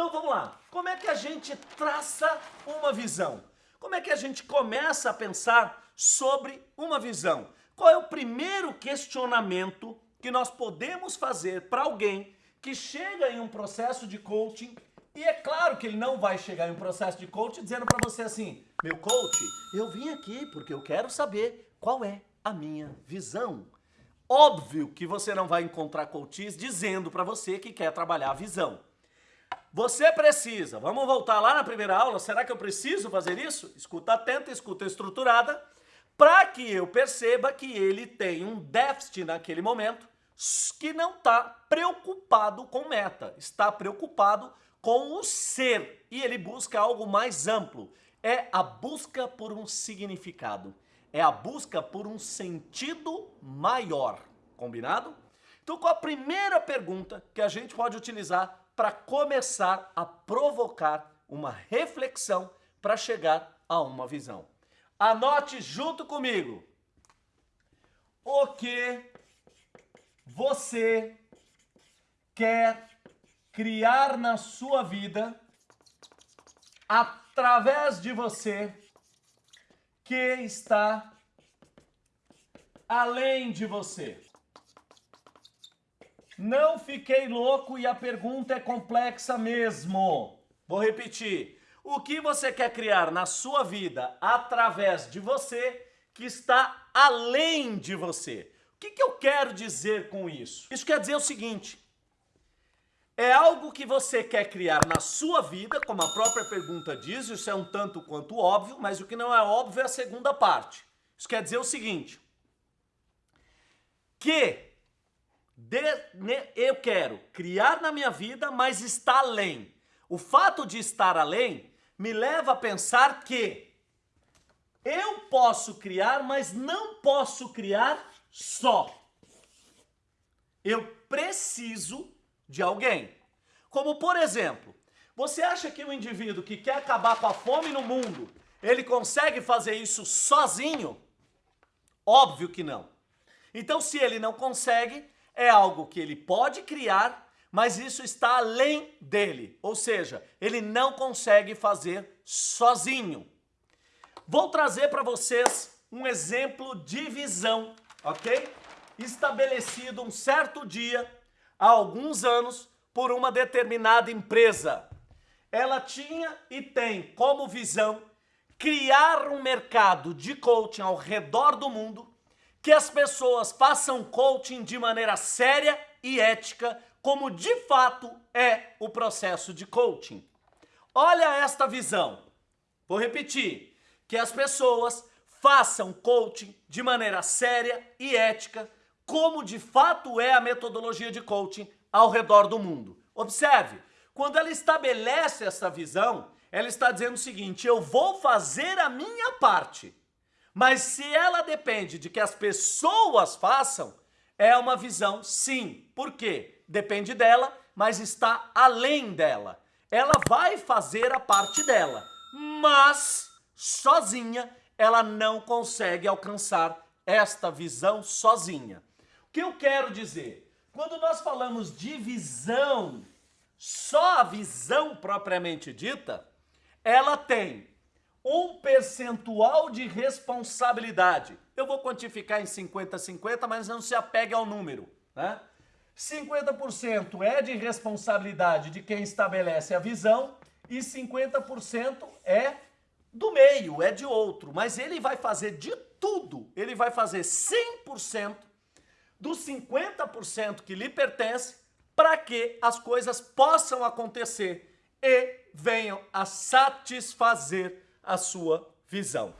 Então vamos lá. Como é que a gente traça uma visão? Como é que a gente começa a pensar sobre uma visão? Qual é o primeiro questionamento que nós podemos fazer para alguém que chega em um processo de coaching e é claro que ele não vai chegar em um processo de coaching dizendo para você assim, meu coach, eu vim aqui porque eu quero saber qual é a minha visão. Óbvio que você não vai encontrar coaches dizendo para você que quer trabalhar a visão. Você precisa, vamos voltar lá na primeira aula, será que eu preciso fazer isso? Escuta atenta, escuta estruturada, para que eu perceba que ele tem um déficit naquele momento que não está preocupado com meta, está preocupado com o ser e ele busca algo mais amplo. É a busca por um significado, é a busca por um sentido maior, combinado? Então qual a primeira pergunta que a gente pode utilizar para começar a provocar uma reflexão para chegar a uma visão? Anote junto comigo. O que você quer criar na sua vida através de você que está além de você. Não fiquei louco e a pergunta é complexa mesmo. Vou repetir. O que você quer criar na sua vida através de você que está além de você? O que, que eu quero dizer com isso? Isso quer dizer o seguinte, é algo que você quer criar na sua vida, como a própria pergunta diz, isso é um tanto quanto óbvio, mas o que não é óbvio é a segunda parte. Isso quer dizer o seguinte, que eu quero criar na minha vida, mas está além. O fato de estar além me leva a pensar que eu posso criar, mas não posso criar só. Eu preciso de alguém. Como por exemplo, você acha que o indivíduo que quer acabar com a fome no mundo, ele consegue fazer isso sozinho? Óbvio que não. Então se ele não consegue, é algo que ele pode criar, mas isso está além dele. Ou seja, ele não consegue fazer sozinho. Vou trazer para vocês um exemplo de visão, ok? Estabelecido um certo dia há alguns anos por uma determinada empresa. Ela tinha e tem como visão criar um mercado de coaching ao redor do mundo, que as pessoas façam coaching de maneira séria e ética, como de fato é o processo de coaching. Olha esta visão. Vou repetir, que as pessoas façam coaching de maneira séria e ética, como de fato é a metodologia de coaching ao redor do mundo. Observe, quando ela estabelece essa visão, ela está dizendo o seguinte, eu vou fazer a minha parte, mas se ela depende de que as pessoas façam, é uma visão sim. Por quê? Depende dela, mas está além dela. Ela vai fazer a parte dela, mas sozinha ela não consegue alcançar esta visão sozinha. O que eu quero dizer? Quando nós falamos de visão, só a visão propriamente dita, ela tem um percentual de responsabilidade. Eu vou quantificar em 50-50, mas não se apegue ao número. Né? 50% é de responsabilidade de quem estabelece a visão e 50% é do meio, é de outro. Mas ele vai fazer de tudo, ele vai fazer 100% dos 50% que lhe pertence para que as coisas possam acontecer e venham a satisfazer a sua visão.